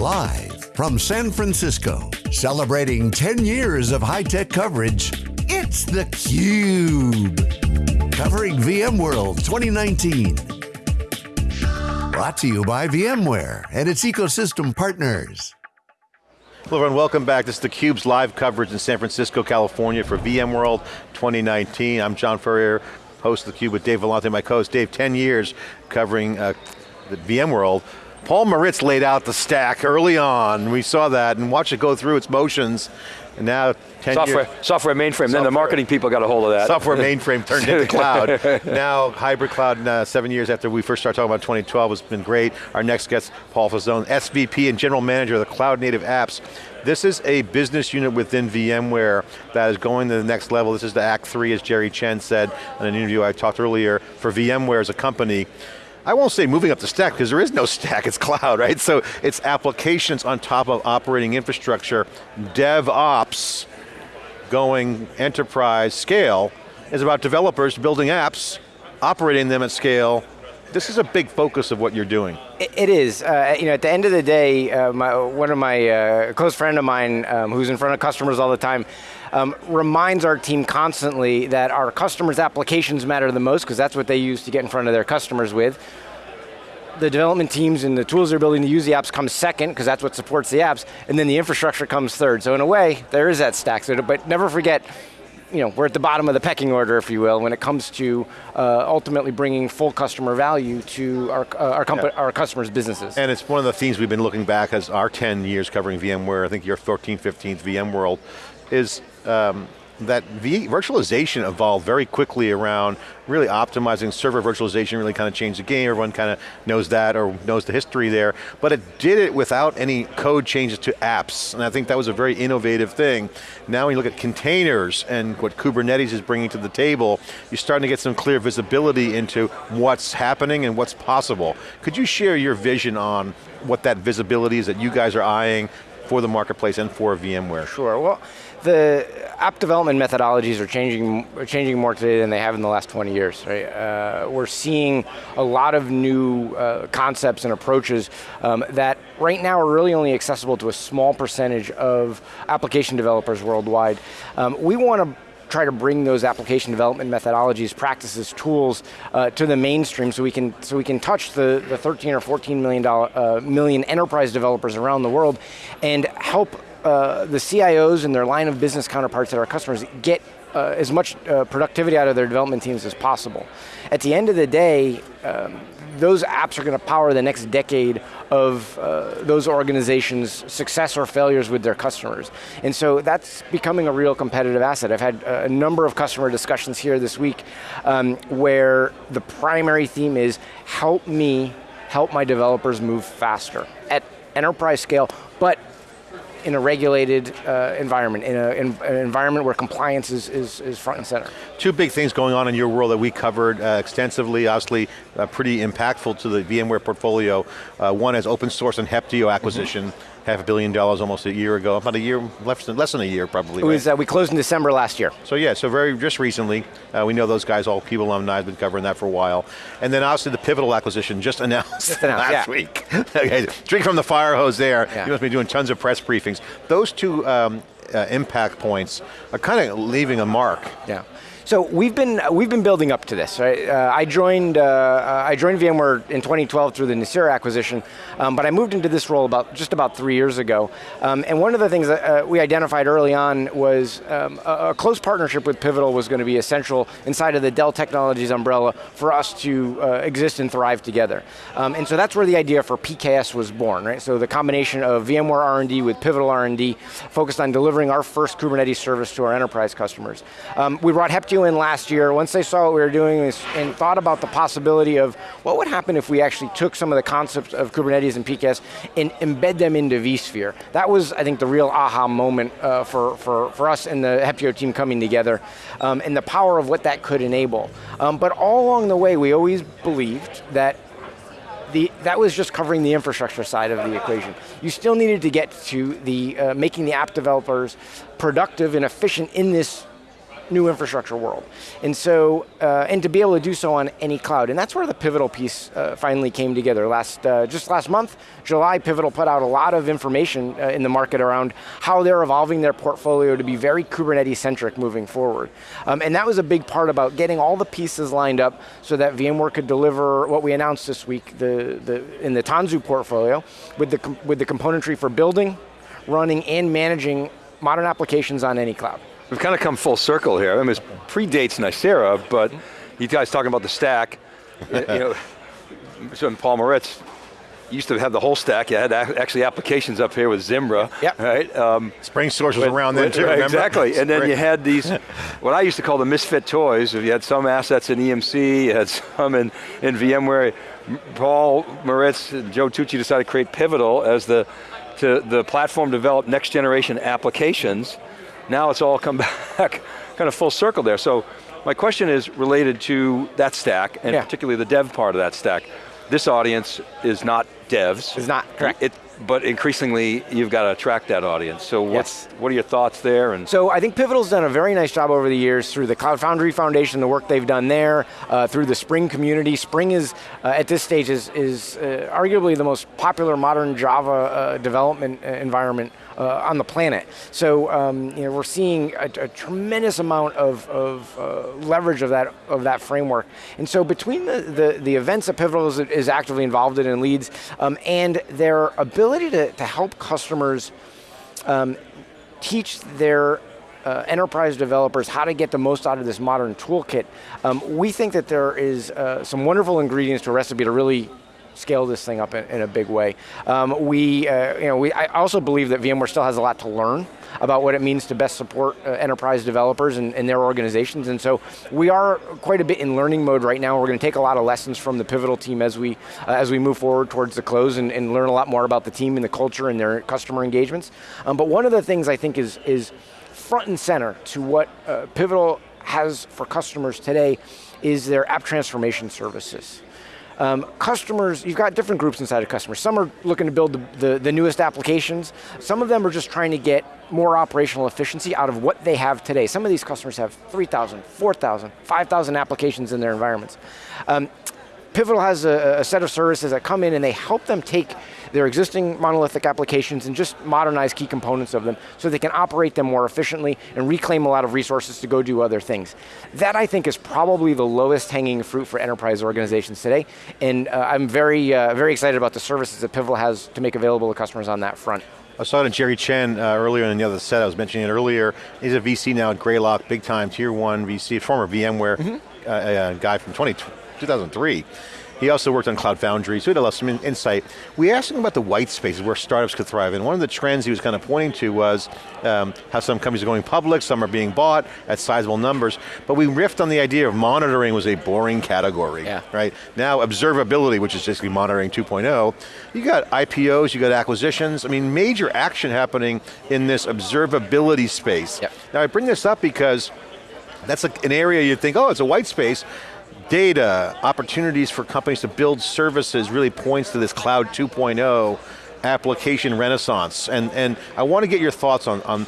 Live from San Francisco, celebrating 10 years of high-tech coverage, it's theCUBE. Covering VMworld 2019. Brought to you by VMware and its ecosystem partners. Hello everyone, welcome back. This is theCUBE's live coverage in San Francisco, California for VMworld 2019. I'm John Furrier, host of theCUBE with Dave Vellante, my co-host. Dave, 10 years covering uh, the VMworld. Paul Maritz laid out the stack early on. We saw that and watched it go through its motions. And now 10 software, years. Software mainframe, software. then the marketing people got a hold of that. Software mainframe turned into cloud. now hybrid cloud, uh, seven years after we first started talking about 2012 has been great. Our next guest, Paul Fazzone, SVP and General Manager of the Cloud Native Apps. This is a business unit within VMware that is going to the next level. This is the Act 3, as Jerry Chen said in an interview I talked earlier, for VMware as a company. I won't say moving up the stack because there is no stack, it's cloud, right? So it's applications on top of operating infrastructure. DevOps going enterprise scale is about developers building apps, operating them at scale. This is a big focus of what you're doing. It is. Uh, you know, at the end of the day, uh, my, one of my uh, close friend of mine, um, who's in front of customers all the time, um, reminds our team constantly that our customers' applications matter the most because that's what they use to get in front of their customers with. The development teams and the tools they're building to use the apps comes second because that's what supports the apps, and then the infrastructure comes third. So in a way, there is that stack. So, but never forget, you know, we're at the bottom of the pecking order, if you will, when it comes to uh, ultimately bringing full customer value to our, uh, our, yeah. our, customers' businesses. And it's one of the themes we've been looking back as our 10 years covering VMware, I think your 14, 15th VMworld, is um, that virtualization evolved very quickly around really optimizing server virtualization, really kind of changed the game, everyone kind of knows that or knows the history there, but it did it without any code changes to apps, and I think that was a very innovative thing. Now when you look at containers and what Kubernetes is bringing to the table, you're starting to get some clear visibility into what's happening and what's possible. Could you share your vision on what that visibility is that you guys are eyeing for the marketplace and for VMware? Sure, well, the app development methodologies are changing, are changing more today than they have in the last 20 years. Right? Uh, we're seeing a lot of new uh, concepts and approaches um, that right now are really only accessible to a small percentage of application developers worldwide. Um, we want to try to bring those application development methodologies, practices, tools uh, to the mainstream so we can so we can touch the, the 13 or 14 million dollar uh, million enterprise developers around the world and help uh, the CIOs and their line of business counterparts at our customers get uh, as much uh, productivity out of their development teams as possible. At the end of the day, um, those apps are going to power the next decade of uh, those organizations' success or failures with their customers. And so that's becoming a real competitive asset. I've had a number of customer discussions here this week um, where the primary theme is help me help my developers move faster at enterprise scale, but in a regulated uh, environment, in, a, in, an environment where compliance is, is, is, front and center. Two big things going on in your world that we covered uh, extensively, obviously uh, pretty impactful to the VMware portfolio. Uh, one is open source and Heptio acquisition. Mm -hmm half a billion dollars almost a year ago, about a year, less than, less than a year probably. It was, uh, we closed in December last year. So yeah, so very, just recently, uh, we know those guys, all CUBE alumni, have been covering that for a while. And then obviously the Pivotal acquisition just announced, just announced last yeah. week. okay, drink from the fire hose there. Yeah. You must be doing tons of press briefings. Those two um, uh, impact points are kind of leaving a mark. Yeah. So we've been we've been building up to this. Right? Uh, I joined uh, I joined VMware in 2012 through the Nicira acquisition, um, but I moved into this role about just about three years ago. Um, and one of the things that uh, we identified early on was um, a, a, close partnership with Pivotal was going to be essential inside of the Dell Technologies umbrella for us to uh, exist and thrive together. Um, and so that's where the idea for PKS was born. Right? So the combination of VMware R&D with Pivotal R&D focused on delivering our first Kubernetes service to our enterprise customers. Um, we brought Heptio in last year, once they saw what we were doing and thought about the possibility of what would happen if we actually took some of the concepts of Kubernetes and PKS and embed them into vSphere. That was, I think, the real aha moment uh, for, for, for us and the Heptio team coming together um, and the power of what that could enable. Um, but all along the way, we always believed that the, that was just covering the infrastructure side of the equation. You still needed to get to the uh, making the app developers productive and efficient in this new infrastructure world. And so, uh, and to be able to do so on any cloud. And that's where the Pivotal piece uh, finally came together. Last, uh, just last month, July, Pivotal put out a lot of information uh, in the market around how they're evolving their portfolio to be very Kubernetes-centric moving forward. Um, and that was a big part about getting all the pieces lined up so that VMware could deliver what we announced this week the, the, in the Tanzu portfolio with the, with the componentry for building, running, and managing modern applications on any cloud. We've kind of come full circle here. I mean, it predates Nicira, but you guys talking about the stack, you know, so Paul Maritz used to have the whole stack. You had actually applications up here with Zimbra, yep. right? Um, SpringSource was around then too, right, Exactly, and then you had these, what I used to call the misfit toys. You had some assets in EMC, you had some in, in VMware. Paul Maritz, and Joe Tucci decided to create Pivotal as the, to the platform developed next generation applications now it's all come back kind of full circle there. So my question is related to that stack, and yeah. particularly the dev part of that stack. This audience is not devs. It's not, correct. It, but increasingly, you've got to attract that audience. So what's, yes. what are your thoughts there? And so I think Pivotal's done a very nice job over the years through the Cloud Foundry Foundation, the work they've done there, uh, through the Spring community. Spring is, uh, at this stage, is, is uh, arguably the most popular modern Java uh, development uh, environment uh, on the planet. So um, you know, we're seeing a, a tremendous amount of, of uh, leverage of that of that framework. And so between the, the, the events that Pivotal is, is, actively involved in and leads, um, and their ability to, to help customers um, teach their uh, enterprise developers how to get the most out of this modern toolkit, um, we think that there is uh, some wonderful ingredients to a recipe to really scale this thing up in, in a big way. Um, we, uh, you know, we, I also believe that VMware still has a lot to learn about what it means to best support uh, enterprise developers and, and, their organizations, and so we are quite a bit in learning mode right now. We're going to take a lot of lessons from the Pivotal team as we, uh, as we move forward towards the close and, and, learn a lot more about the team and the culture and their customer engagements. Um, but one of the things I think is, is front and center to what uh, Pivotal has for customers today is their app transformation services. Um, customers, you've got different groups inside of customers. Some are looking to build the, the, the, newest applications. Some of them are just trying to get more operational efficiency out of what they have today. Some of these customers have 3,000, 4,000, 5,000 applications in their environments. Um, Pivotal has a, a, set of services that come in and they help them take their existing monolithic applications and just modernize key components of them so they can operate them more efficiently and reclaim a lot of resources to go do other things. That I think is probably the lowest hanging fruit for enterprise organizations today, and uh, I'm very, uh, very excited about the services that Pivotal has to make available to customers on that front. I saw it in Jerry Chen uh, earlier in the other set, I was mentioning it earlier. He's a VC now at Greylock, big time, tier one VC, former VMware mm -hmm. guy from 20, 2003. He also worked on Cloud Foundry, so he had some insight. We asked him about the white spaces where startups could thrive, and one of the trends he was kind of pointing to was um, how some companies are going public, some are being bought at sizable numbers, but we riffed on the idea of monitoring was a boring category, yeah. right? Now observability, which is basically monitoring 2.0, you got IPOs, you got acquisitions, I mean major action happening in this observability space. Yep. Now I bring this up because that's an area you'd think, oh, it's a white space, data, opportunities for companies to build services really points to this cloud 2.0 application renaissance. And, and I want to get your thoughts on, on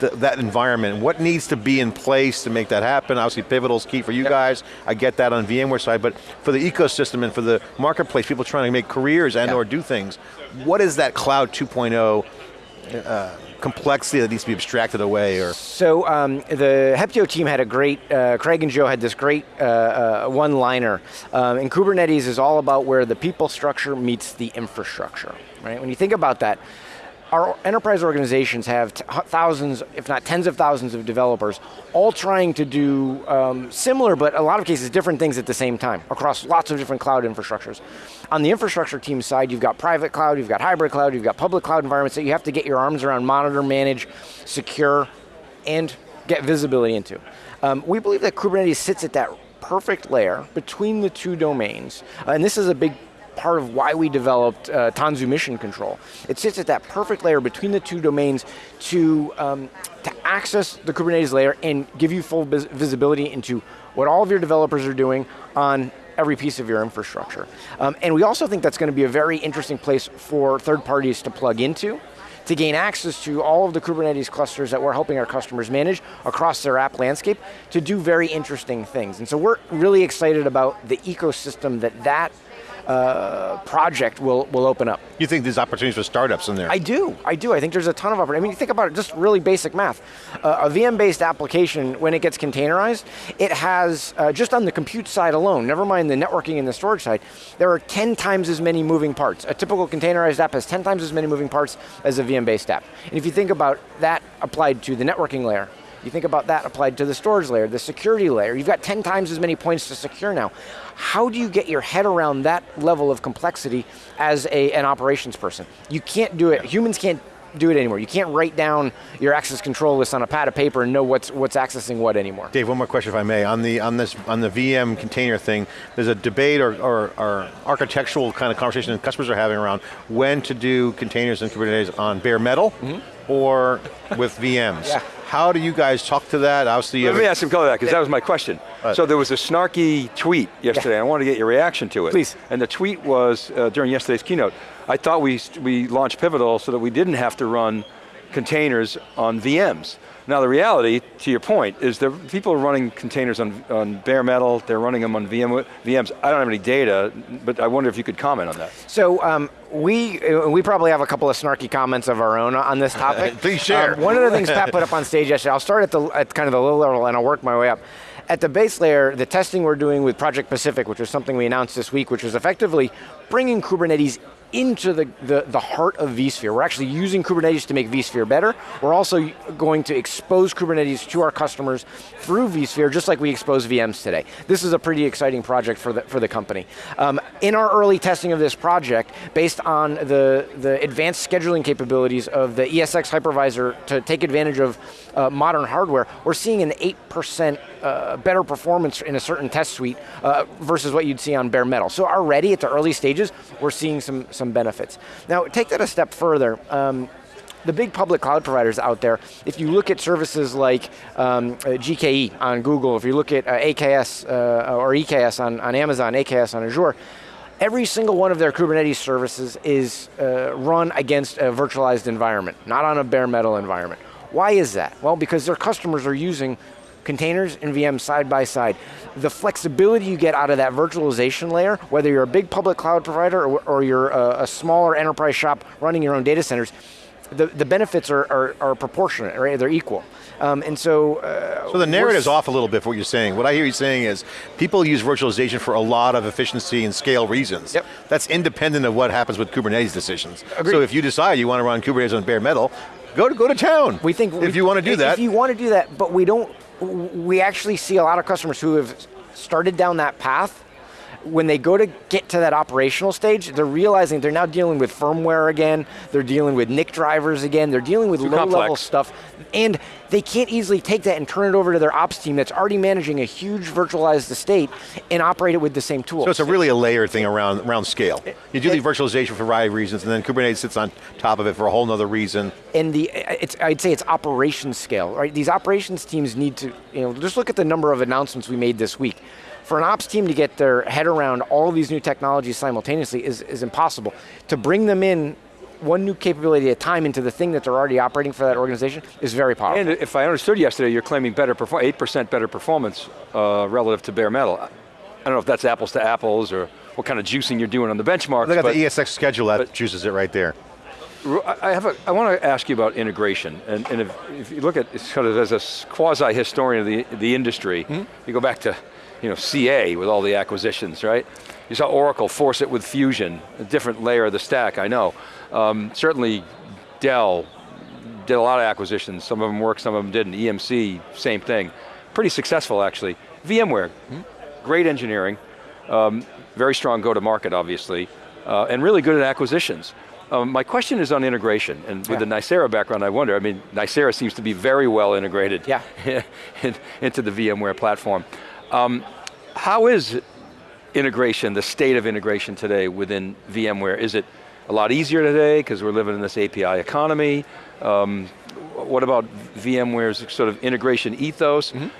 th that environment. What needs to be in place to make that happen? Obviously Pivotal's key for you yep. guys. I get that on VMware side, but for the ecosystem and for the marketplace, people trying to make careers and yep. or do things, what is that cloud 2.0 uh, complexity that needs to be abstracted away? Or So um, the Heptio team had a great, uh, Craig and Joe had this great uh, uh, one-liner. Um, and Kubernetes is all about where the people structure meets the infrastructure, right? When you think about that, our enterprise organizations have thousands, if not tens of thousands of developers, all trying to do um, similar, but a lot of cases different things at the same time, across lots of different cloud infrastructures. On the infrastructure team side, you've got private cloud, you've got hybrid cloud, you've got public cloud environments that you have to get your arms around, monitor, manage, secure, and get visibility into. Um, we believe that Kubernetes sits at that perfect layer between the two domains, and this is a big part of why we developed uh, Tanzu Mission Control. It sits at that perfect layer between the two domains to, um, to access the Kubernetes layer and give you full visibility into what all of your developers are doing on every piece of your infrastructure. Um, and we also think that's going to be a very interesting place for third parties to plug into to gain access to all of the Kubernetes clusters that we're helping our customers manage across their app landscape to do very interesting things. And so we're really excited about the ecosystem that that uh, project will, will open up. You think there's opportunities for startups in there? I do, I do. I think there's a ton of opportunity. I mean, think about it, just really basic math. Uh, a VM-based application, when it gets containerized, it has, uh, just on the compute side alone, never mind the networking and the storage side, there are 10 times as many moving parts. A typical containerized app has 10 times as many moving parts as a VM-based app. And if you think about that applied to the networking layer, you think about that applied to the storage layer, the security layer, you've got 10 times as many points to secure now. How do you get your head around that level of complexity as a, an operations person? You can't do it, humans can't do it anymore. You can't write down your access control list on a pad of paper and know what's what's accessing what anymore. Dave, one more question if I may. On the on this on the VM container thing, there's a debate or, or, or architectural kind of conversation that customers are having around when to do containers and Kubernetes on bare metal mm -hmm. or with VMs. yeah. How do you guys talk to that? Obviously, Let me ask some color that, because that was my question. Uh, so there was a snarky tweet yesterday, yeah. I wanted to get your reaction to it. Please. And the tweet was, uh, during yesterday's keynote, I thought we, we launched Pivotal so that we didn't have to run containers on VMs. Now the reality, to your point, is that people are running containers on, on bare metal, they're running them on VM, VMs. I don't have any data, but I wonder if you could comment on that. So um, we we probably have a couple of snarky comments of our own on this topic. Please share. Um, one of the things Pat put up on stage yesterday, I'll start at, the, at kind of the low level and I'll work my way up. At the base layer, the testing we're doing with Project Pacific, which is something we announced this week, which is effectively bringing Kubernetes into the, the, the, heart of vSphere. We're actually using Kubernetes to make vSphere better. We're also going to expose Kubernetes to our customers through vSphere, just like we expose VMs today. This is a pretty exciting project for the, for the company. Um, in our early testing of this project, based on the, the advanced scheduling capabilities of the ESX hypervisor to take advantage of uh, modern hardware, we're seeing an 8% uh, better performance in a certain test suite uh, versus what you'd see on bare metal. So already at the early stages, we're seeing some, some benefits. Now take that a step further. Um, the big public cloud providers out there, if you look at services like um, uh, GKE on Google, if you look at uh, AKS uh, or EKS on, on Amazon, AKS on Azure, every single one of their Kubernetes services is uh, run against a virtualized environment, not on a bare metal environment. Why is that? Well, because their customers are using containers and VMs side by side. The flexibility you get out of that virtualization layer, whether you're a big public cloud provider or, or you're a, a smaller enterprise shop running your own data centers, the, the benefits are, are, are proportionate, right? They're equal. Um, and so... Uh, so the narrative's off a little bit for what you're saying. What I hear you saying is, people use virtualization for a lot of efficiency and scale reasons. Yep. That's independent of what happens with Kubernetes decisions. Agreed. So if you decide you want to run Kubernetes on bare metal, go to, go to town. We think- If we- you want to do if that. If you want to do that, but we don't, we actually see a lot of customers who have started down that path when they go to get to that operational stage, they're realizing they're now dealing with firmware again, they're dealing with NIC drivers again, they're dealing with low-level stuff, and they can't easily take that and turn it over to their ops team that's already managing a huge virtualized estate and operate it with the same tools. So it's a really a layered thing around, around scale. You do the virtualization for a variety of reasons, and then Kubernetes sits on top of it for a whole other reason. And the, it's, I'd say it's operations scale, right? These operations teams need to, you know, just look at the number of announcements we made this week for an ops team to get their head around all of these new technologies simultaneously is, is impossible. To bring them in one new capability at a time into the thing that they're already operating for that organization is very powerful. And if I understood yesterday, you're claiming better 8% better performance uh, relative to bare metal. I don't know if that's apples to apples or what kind of juicing you're doing on the benchmarks. Look at the ESX schedule, that juices it right there. I have a, I want to ask you about integration, and, and if, if, you look at sort of as a quasi-historian of the, the industry, mm -hmm. you go back to you know, CA with all the acquisitions, right? You saw Oracle force it with Fusion, a different layer of the stack, I know. Um, certainly Dell did a lot of acquisitions, some of them worked, some of them didn't. EMC, same thing. Pretty successful actually. VMware, hmm? great engineering, um, very strong go-to-market obviously, uh, and really good at acquisitions. Um, my question is on integration, and with yeah. the Nicira background, I wonder, I mean, Nicira seems to be very well integrated yeah. into the VMware platform. Um, how is integration, the state of integration today within VMware? Is it a lot easier today because we're living in this API economy? Um, what about VMware's sort of integration ethos? Mm -hmm.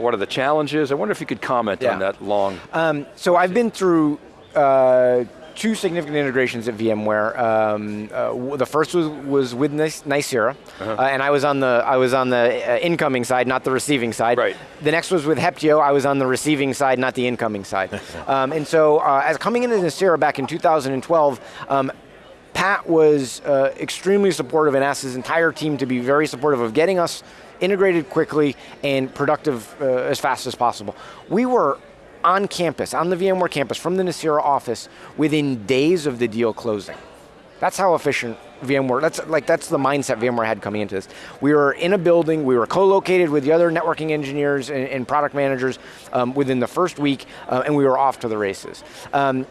What are the challenges? I wonder if you could comment yeah. on that long. Um, so I've been through uh, two significant integrations at VMware. Um, uh, the first was, was with Nicira, uh-huh. uh, and I was on the I was on the uh, incoming side, not the receiving side. Right. The next was with Heptio. I was on the receiving side, not the incoming side. um, and so, uh, as coming into Nicira back in 2012. Um, Pat was uh, extremely supportive and asked his entire team to be very supportive of getting us integrated quickly and productive uh, as fast as possible. We were on campus, on the VMware campus, from the Nicira office, within days of the deal closing. That's how efficient VMware, that's like that's the mindset VMware had coming into this. We were in a building, we were co-located with the other networking engineers and, and product managers um, within the first week, uh, and we were off to the races. Um,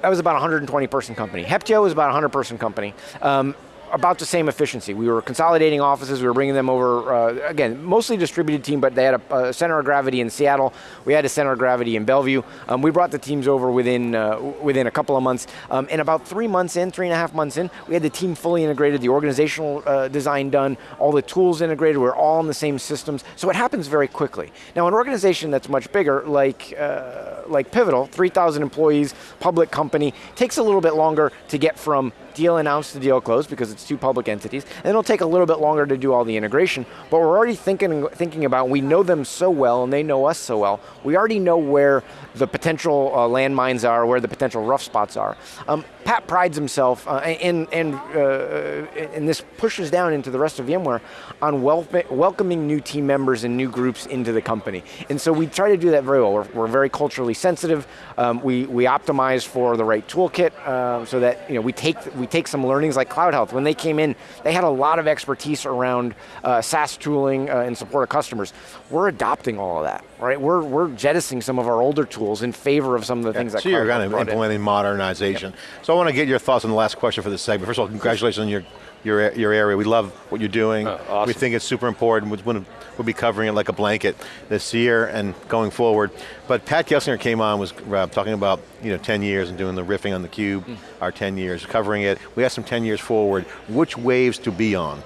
that was about a 120 person company. Heptio was about a 100 person company. Um, about the same efficiency. We were consolidating offices, we were bringing them over, uh, again, mostly distributed team, but they had a, a, center of gravity in Seattle. We had a center of gravity in Bellevue. Um, we brought the teams over within, uh, within a couple of months. Um, and about three months in, three and a half months in, we had the team fully integrated, the organizational uh, design done, all the tools integrated, we're all in the same systems. So it happens very quickly. Now an organization that's much bigger, like, uh, like Pivotal, 3,000 employees, public company, takes a little bit longer to get from deal announced to deal closed because it's two public entities, and it'll take a little bit longer to do all the integration, but we're already thinking, thinking about, we know them so well and they know us so well, we already know where the potential uh, landmines are, where the potential rough spots are. Um, Pat prides himself, uh, and, and, uh, and this pushes down into the rest of VMware, on wel welcoming new team members and new groups into the company. And so we try to do that very well. We're, we're very culturally sensitive. Um, we, we optimize for the right toolkit uh, so that you know, we, take, take some learnings like Cloud Health. When they came in, they had a lot of expertise around uh, SaaS tooling uh, in support of customers. We're adopting all of that, right? We're, we're jettisoning some of our older tools in favor of some of the yeah, things that So you're kind of implementing in. modernization. Yep. So I want to get your thoughts on the last question for this segment. First of all, congratulations on your your, your area. We love what you're doing. Oh, awesome. We think it's super important. We'll, we'll be covering it like a blanket this year and going forward. But Pat Gelsinger came on, was uh, talking about you know 10 years and doing the riffing on the cube, mm. our 10 years, covering it. We have some 10 years forward. Which waves to be on?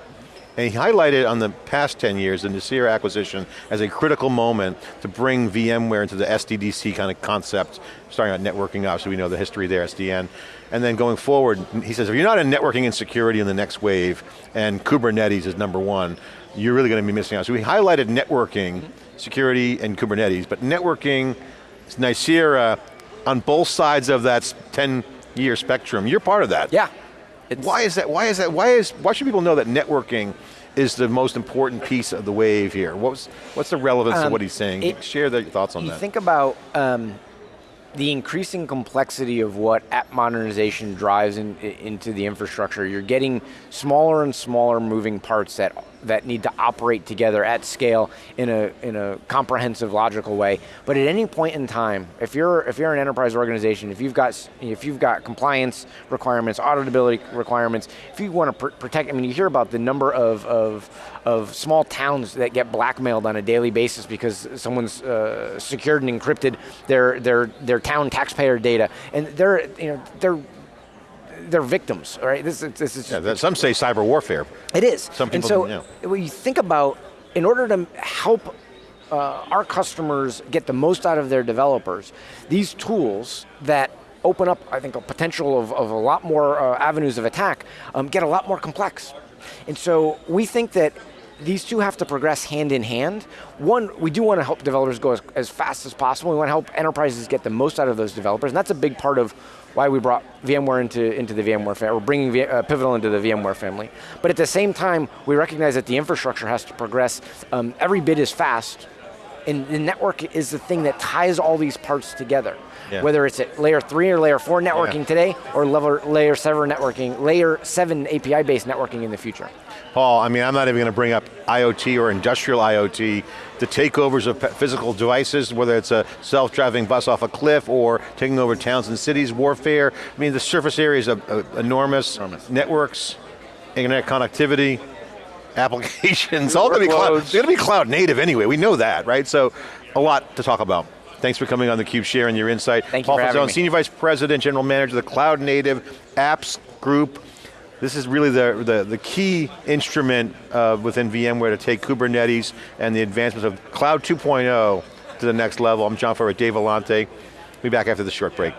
And he highlighted on the past 10 years the Nicira acquisition as a critical moment to bring VMware into the SDDC kind of concept, starting out networking, obviously we know the history there, SDN. And then going forward, he says, if you're not in networking and security in the next wave, and Kubernetes is number one, you're really going to be missing out. So we highlighted networking, security, and Kubernetes, but networking, Nicira, on both sides of that 10 year spectrum, you're part of that. Yeah. It's why is that? Why is that? Why is? Why should people know that networking is the most important piece of the wave here? What's what's the relevance um, of what he's saying? It, Share their thoughts on you that. You think about um, the increasing complexity of what app modernization drives in, into the infrastructure. You're getting smaller and smaller moving parts that that need to operate together at scale in a, in a comprehensive, logical way. But at any point in time, if you're, if you're an enterprise organization, if you've got, if you've got compliance requirements, auditability requirements, if you want to pr protect, I mean, you hear about the number of, of, of small towns that get blackmailed on a daily basis because someone's uh, secured and encrypted their, their, their town taxpayer data. And they're, you know, they're they're victims, right? This, this is yeah, some say cyber warfare. It is. Some people, and so yeah. when you think about, in order to help uh, our customers get the most out of their developers, these tools that open up, I think, a potential of, of a lot more uh, avenues of attack, um, get a lot more complex. And so we think that these two have to progress hand in hand. One, we do want to help developers go as, as fast as possible. We want to help enterprises get the most out of those developers, and that's a big part of why we brought VMware into, into the VMware family, we're bringing v, uh, Pivotal into the VMware family. But at the same time, we recognize that the infrastructure has to progress um, every bit as fast, and the network is the thing that ties all these parts together. Yeah. Whether it's at layer three or layer four networking yeah. today, or level, layer seven networking, layer seven API-based networking in the future. Paul, I mean, I'm not even going to bring up IoT or industrial IoT, the takeovers of physical devices, whether it's a self-driving bus off a cliff or taking over towns and cities, warfare. I mean, the surface area is enormous. enormous. Networks, internet connectivity, applications, all going to be cloud, they're going to be cloud native anyway, we know that, right? So, a lot to talk about. Thanks for coming on theCUBE, sharing your insight. Thank Paul you for Fazzone, Senior Vice President, General Manager of the Cloud Native Apps Group. This is really the, the, the key instrument uh, within VMware to take Kubernetes and the advancements of Cloud 2.0 to the next level. I'm John Furrier, Dave Vellante. We'll be back after the short break.